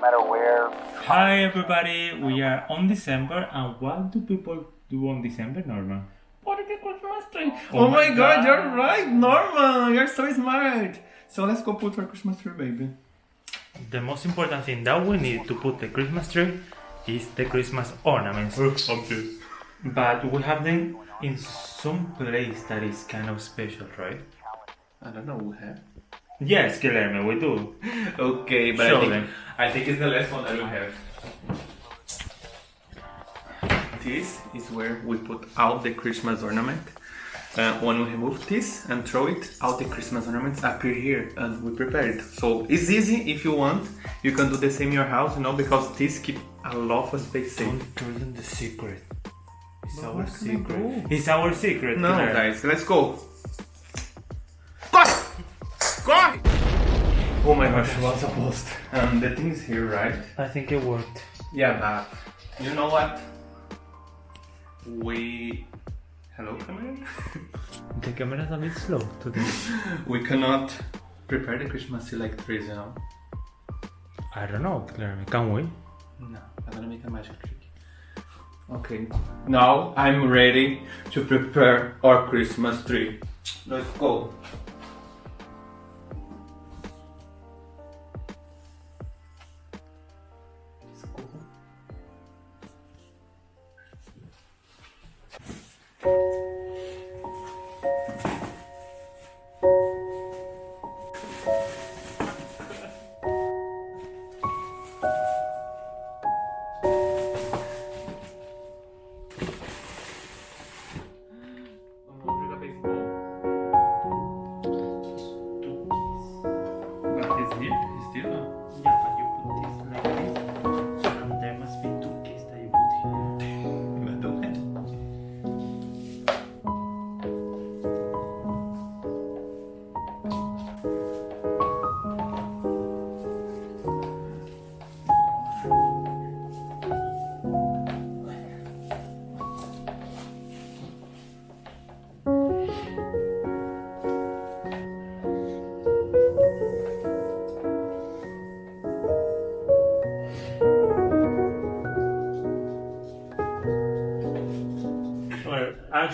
no matter where. Hi everybody, we are on December and what do people do on December, Norman? What is the Christmas tree? Oh, my oh god, you're right, Norman! You're so smart! So let's go put our Christmas tree, baby. The most important thing that we need to put the Christmas tree is the Christmas ornaments. Oh, but we have them in some place that is kind of special, right? I don't know, we have. Yes, Guillermo, we do. Okay, but Show I think, them. I think it's the last one that we have. This is where we put out the Christmas ornament. Uh, when we remove this and throw it, all the Christmas ornaments appear here and we prepare it. So it's easy if you want. You can do the same in your house, you know, because this keep a lot of space safe. Don't tell them the secret. It's But our where can I secret. go? It's our secret. No, guys, let's go. Corre! Oh my gosh, what's a post? Um, the thing is here, right? I think it worked. Yeah, but you know what? We. Hello, camera? The camera is a bit slow today. we cannot prepare the Christmas tree like trees, you know? I don't know, Guillermo. Can we? No, I'm gonna make a magic trick. Okay, now I'm ready to prepare our Christmas tree. Let's go. But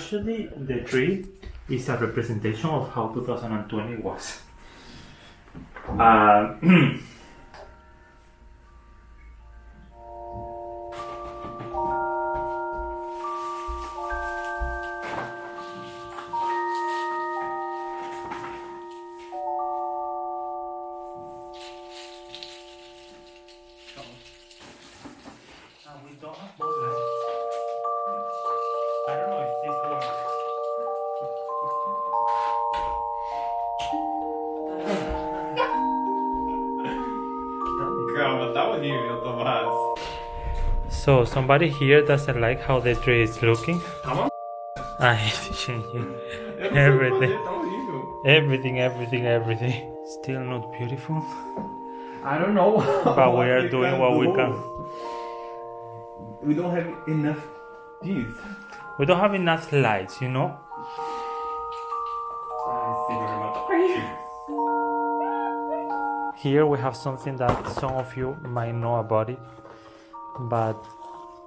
actually, the tree is a representation of how 2020 was. Uh, Calma, tá Tomás. So somebody here doesn't like how the tree is looking. Tá uma I Eu não everything, fazer, tá horrível. everything, everything, everything. Still not beautiful, I don't know. but we are doing what we can. We don't have enough this. We don't have enough lights, you know. Here we have something that some of you might know about it, but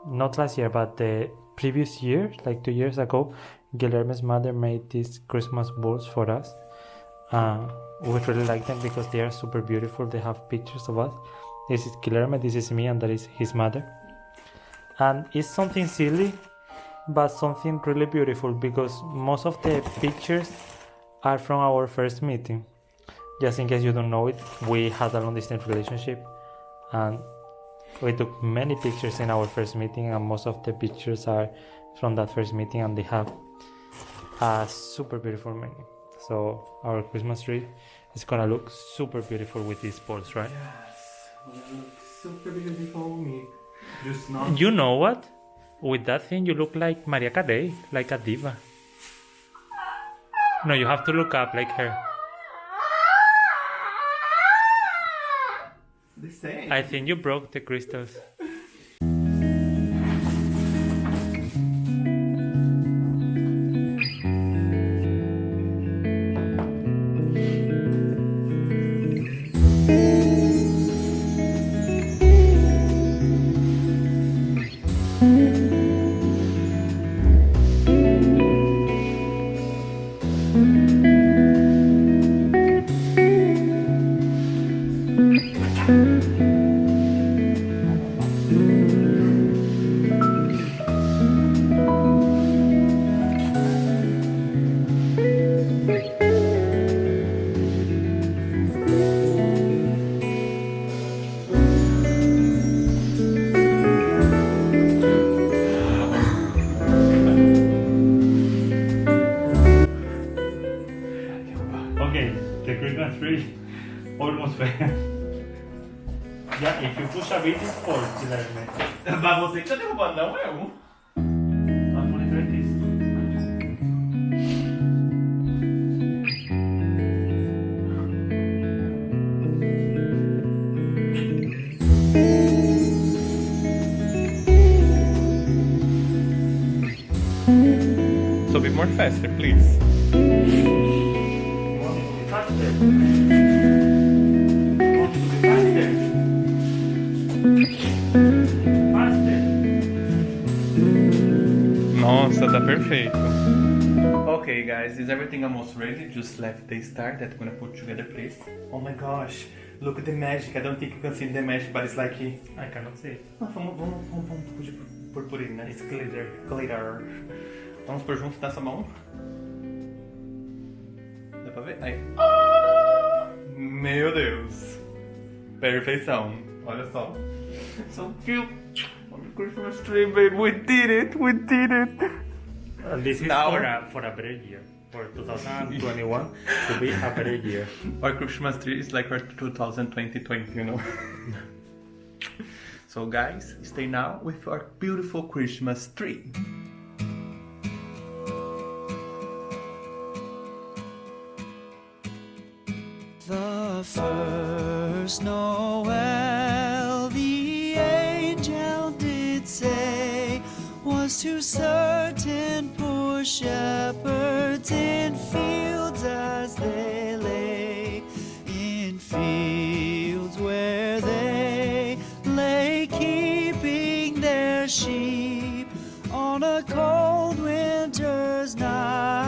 not last year, but the previous year, like two years ago, Guillermo's mother made these Christmas balls for us. Uh, we really like them because they are super beautiful. They have pictures of us. This is Guillermo, this is me, and that is his mother. And it's something silly, but something really beautiful because most of the pictures are from our first meeting just in case you don't know it, we had a long distance relationship and we took many pictures in our first meeting, and most of the pictures are from that first meeting, and they have a super beautiful meaning. So, our Christmas tree is gonna look super beautiful with these balls, right? Yes, Super beautiful me. Just not. You know what? With that thing, you look like Mariah Carey, like a diva. No, you have to look up like her. The same. I think you broke the crystals. E Ele puxa bem de forte, né. Mas você que tá derrubando, não é um. Sobe more faster, please. Nossa, tá perfeito. Okay, guys, is everything almost ready? Just left the star that I'm gonna put together, please. Oh my gosh, look at the magic. I don't think you can see the magic, but it's like. I cannot see it. Ah, vamos, vamos, vamos, vamos pôr purpurina. It's glitter. Glitter. Vamos pôr junto nessa mão. Dá pra ver? Aí. Ah! Meu Deus. Perfeição. Olha só. So cute. On Christmas tree, babe. We did it. We did it. Uh, this is Now- for a for a better year. For 2021 to be a better year. Our Christmas tree is like our 2020, you know. so, guys, stay now with our beautiful Christmas tree. The first Noel, was to certain poor shepherds in fields as they lay, in fields where they lay keeping their sheep on a cold winter's night